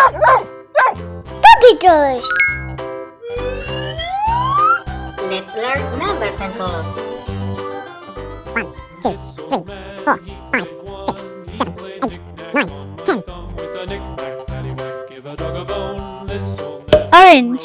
Puppy toys! Let's learn numbers and colors. 1, 2, 3, 4, 5, 6, 7, 8, 9, 10. Orange.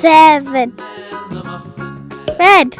Seven. Red.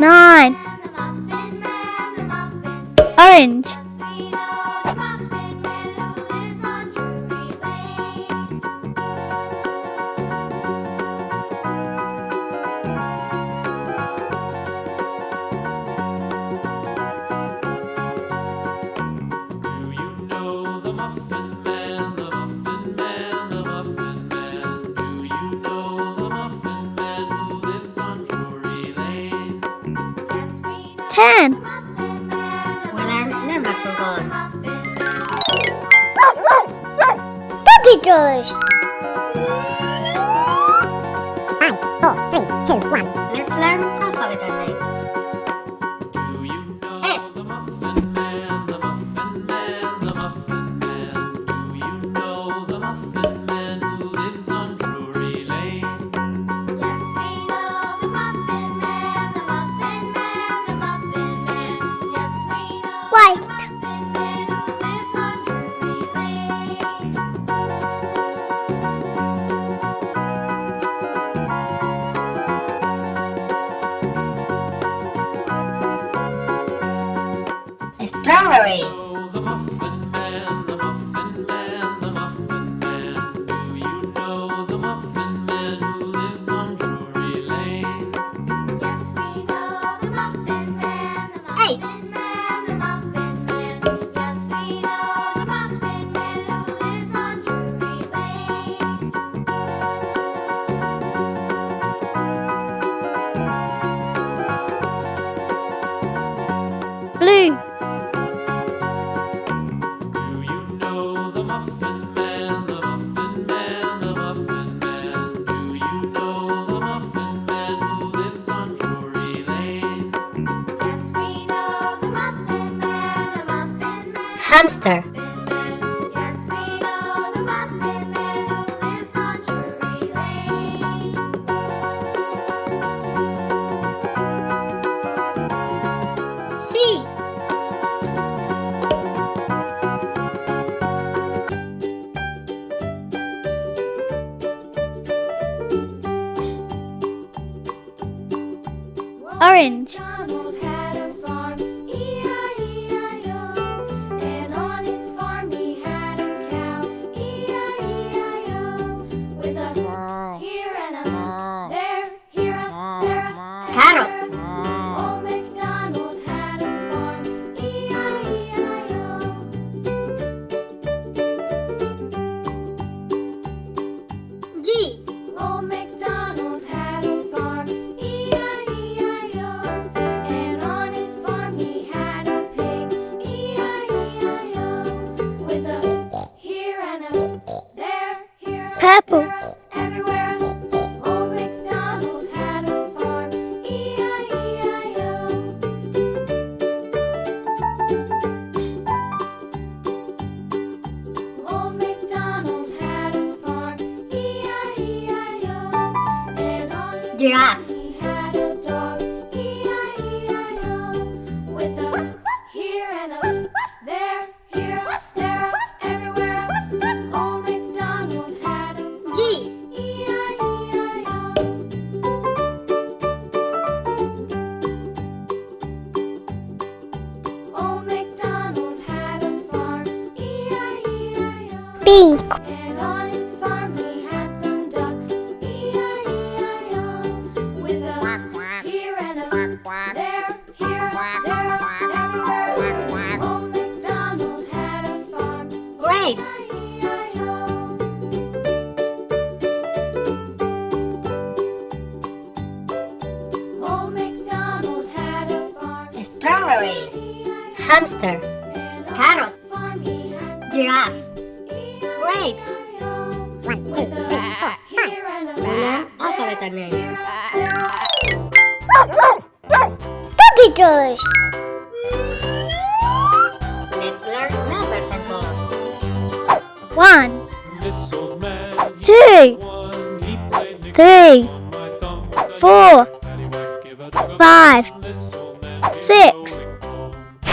nine. Orange. だね。Purple. rooster, carrot, giraffe, grapes. One, two, three, four, five. Learn alphabet names. Capitals. Let's learn numbers and colors. One, two, three, four, five, six.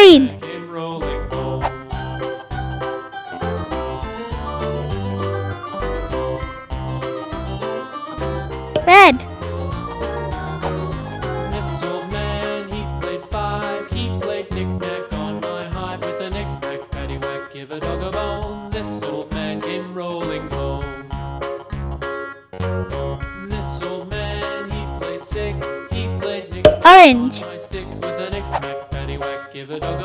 rain. the dog.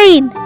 Green.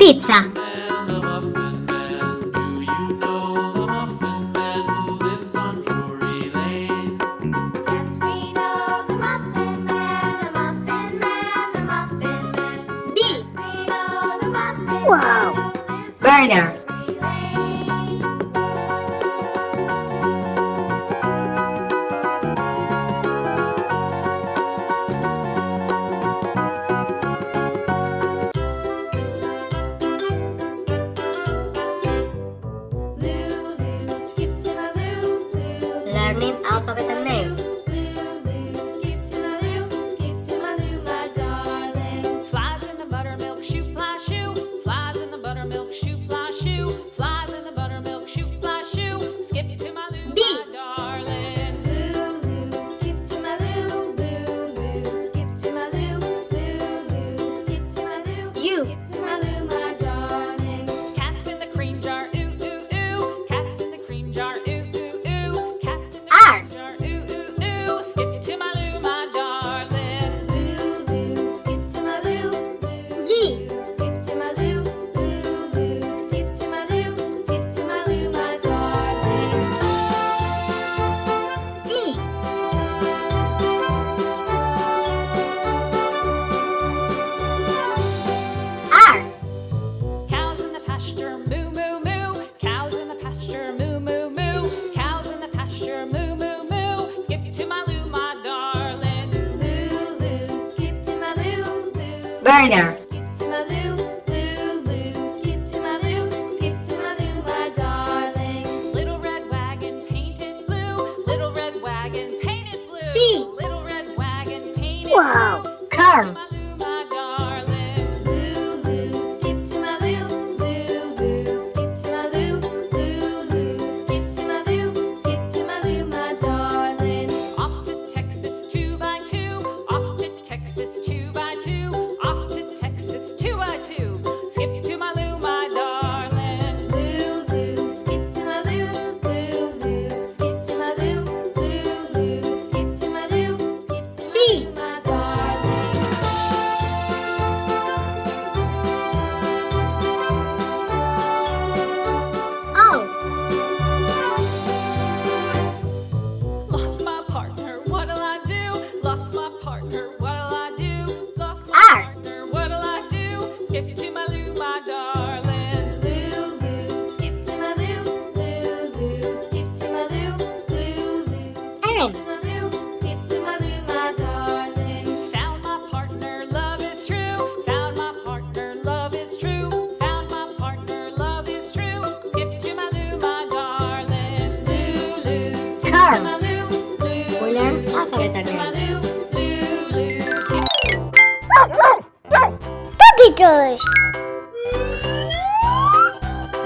Pizza. 快一点！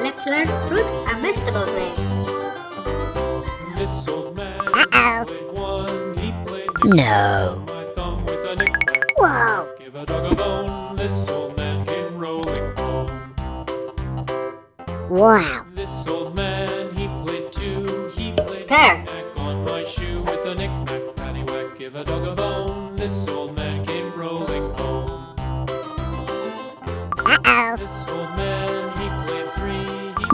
Let's learn fruit and vegetable names. This old man uh -oh. No. Whoa. Give a dog a bone, this old man came rolling home. Wow.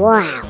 Wow.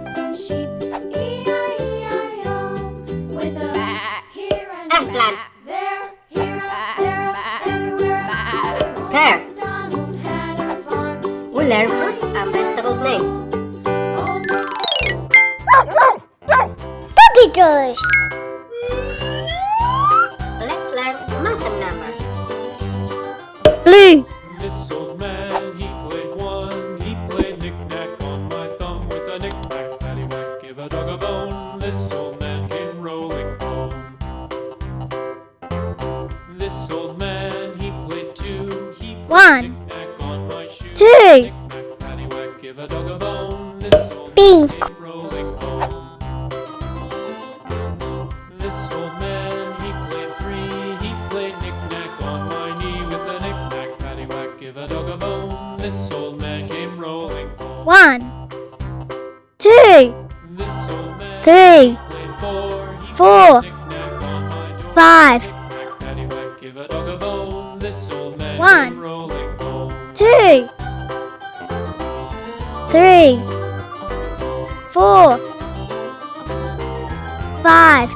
five,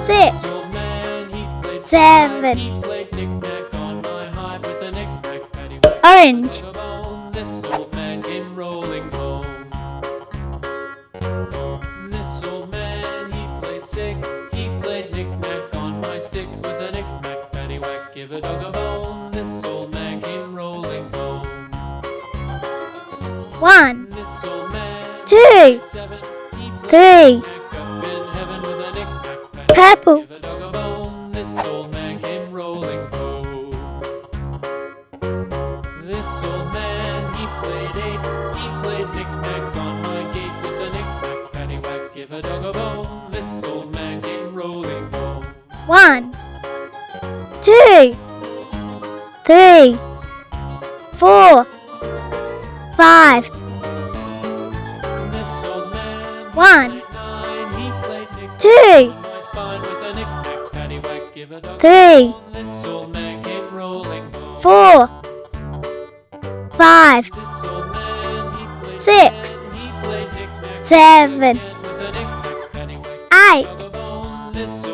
six, seven. Orange. One, two, three, four, five. One, two, three, four, five, six, seven, eight.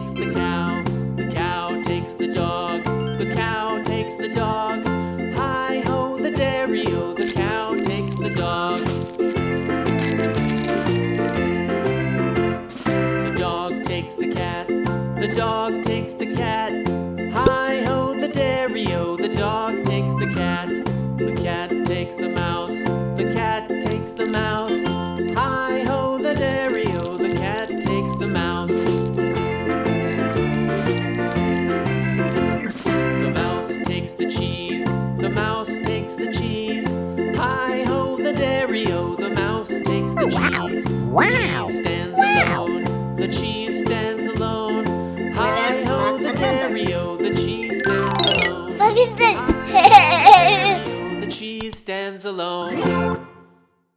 dog takes the cat. Hi ho, the dairy o, the dog takes the cat. The cat takes the mouse, the cat takes the mouse. Hi ho, the dairy o, the cat takes the mouse. The mouse takes the cheese, the mouse takes the cheese. Hi ho, the dairy o, the mouse takes the cheese. Wow! Wow! alone.